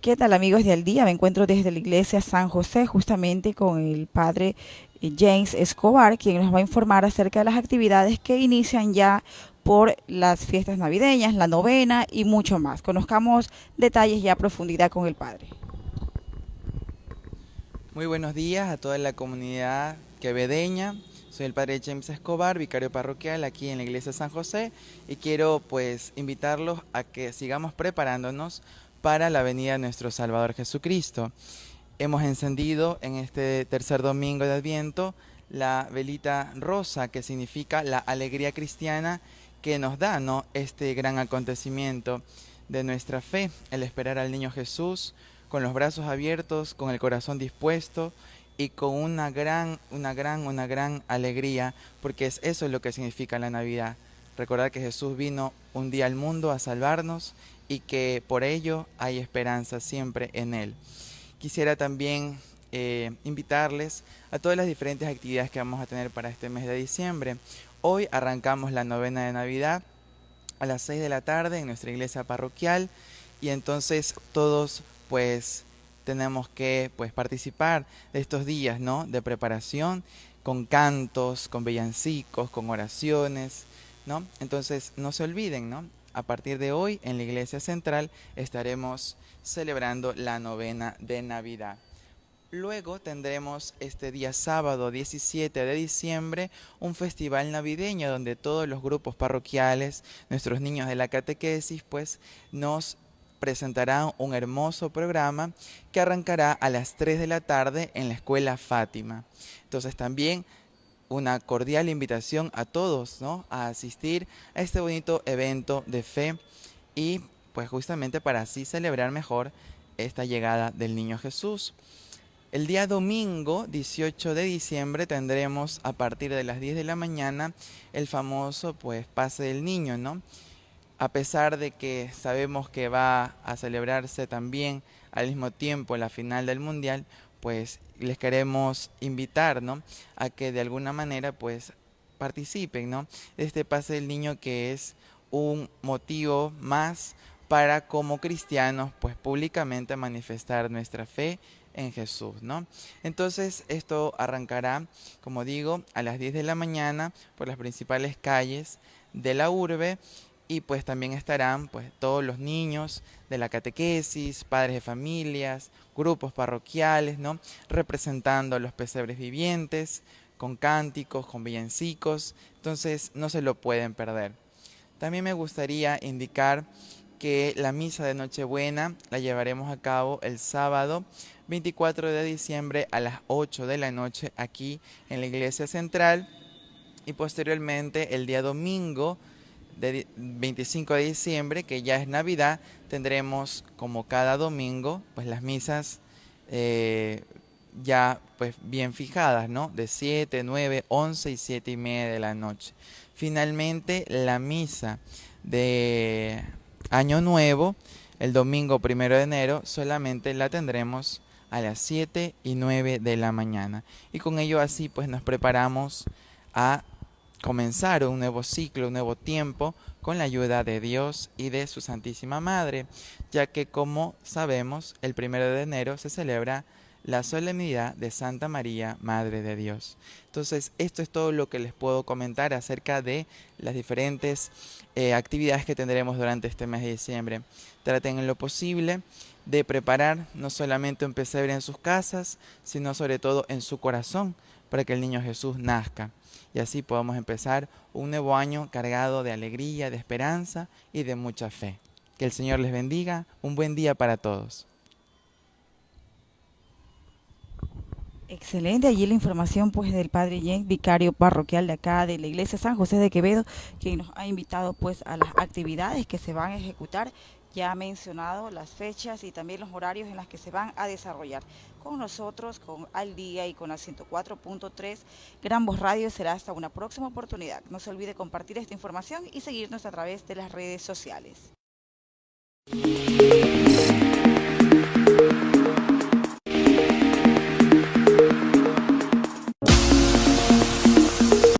¿Qué tal amigos de Día? Me encuentro desde la iglesia San José justamente con el padre eh, James Escobar, quien nos va a informar acerca de las actividades que inician ya por las fiestas navideñas, la novena y mucho más. Conozcamos detalles ya a profundidad con el padre. Muy buenos días a toda la comunidad quevedeña. Soy el padre James Escobar, vicario parroquial aquí en la iglesia San José y quiero pues invitarlos a que sigamos preparándonos para la venida de nuestro Salvador Jesucristo. Hemos encendido en este tercer domingo de Adviento la velita rosa, que significa la alegría cristiana que nos da ¿no? este gran acontecimiento de nuestra fe, el esperar al niño Jesús con los brazos abiertos, con el corazón dispuesto y con una gran, una gran, una gran alegría, porque es eso lo que significa la Navidad. Recordar que Jesús vino un día al mundo a salvarnos y que por ello hay esperanza siempre en Él. Quisiera también eh, invitarles a todas las diferentes actividades que vamos a tener para este mes de diciembre. Hoy arrancamos la novena de Navidad a las 6 de la tarde en nuestra iglesia parroquial y entonces todos pues tenemos que pues participar de estos días, ¿no? De preparación con cantos, con villancicos, con oraciones, ¿no? Entonces no se olviden, ¿no? A partir de hoy en la iglesia central estaremos celebrando la novena de Navidad. Luego tendremos este día sábado 17 de diciembre un festival navideño donde todos los grupos parroquiales, nuestros niños de la catequesis, pues nos presentarán un hermoso programa que arrancará a las 3 de la tarde en la escuela Fátima. Entonces también una cordial invitación a todos ¿no? a asistir a este bonito evento de fe y pues justamente para así celebrar mejor esta llegada del niño Jesús. El día domingo 18 de diciembre tendremos a partir de las 10 de la mañana el famoso pues pase del niño, ¿no? A pesar de que sabemos que va a celebrarse también al mismo tiempo la final del mundial, pues les queremos invitar, ¿no? A que de alguna manera, pues, participen, ¿no? De este pase del niño que es un motivo más para como cristianos, pues, públicamente manifestar nuestra fe en Jesús, ¿no? Entonces, esto arrancará, como digo, a las 10 de la mañana por las principales calles de la urbe y pues también estarán pues todos los niños de la catequesis, padres de familias, grupos parroquiales, ¿no? representando a los pesebres vivientes, con cánticos, con villancicos, entonces no se lo pueden perder. También me gustaría indicar que la misa de Nochebuena la llevaremos a cabo el sábado 24 de diciembre a las 8 de la noche aquí en la iglesia central y posteriormente el día domingo de 25 de diciembre, que ya es Navidad, tendremos como cada domingo, pues las misas eh, ya pues bien fijadas, ¿no? De 7, 9, 11 y 7 y media de la noche. Finalmente, la misa de Año Nuevo, el domingo primero de enero, solamente la tendremos a las 7 y 9 de la mañana. Y con ello así pues nos preparamos a comenzar un nuevo ciclo, un nuevo tiempo con la ayuda de Dios y de su Santísima Madre, ya que como sabemos, el primero de enero se celebra la solemnidad de Santa María, Madre de Dios. Entonces, esto es todo lo que les puedo comentar acerca de las diferentes eh, actividades que tendremos durante este mes de diciembre. Traten en lo posible de preparar no solamente un pesebre en sus casas, sino sobre todo en su corazón, para que el niño Jesús nazca y así podamos empezar un nuevo año cargado de alegría, de esperanza y de mucha fe. Que el Señor les bendiga. Un buen día para todos. Excelente, allí la información pues del Padre Jen, vicario parroquial de acá de la Iglesia San José de Quevedo, quien nos ha invitado pues a las actividades que se van a ejecutar ya mencionado las fechas y también los horarios en las que se van a desarrollar. Con nosotros, con Al Día y con la 104.3 Gran Radio será hasta una próxima oportunidad. No se olvide compartir esta información y seguirnos a través de las redes sociales.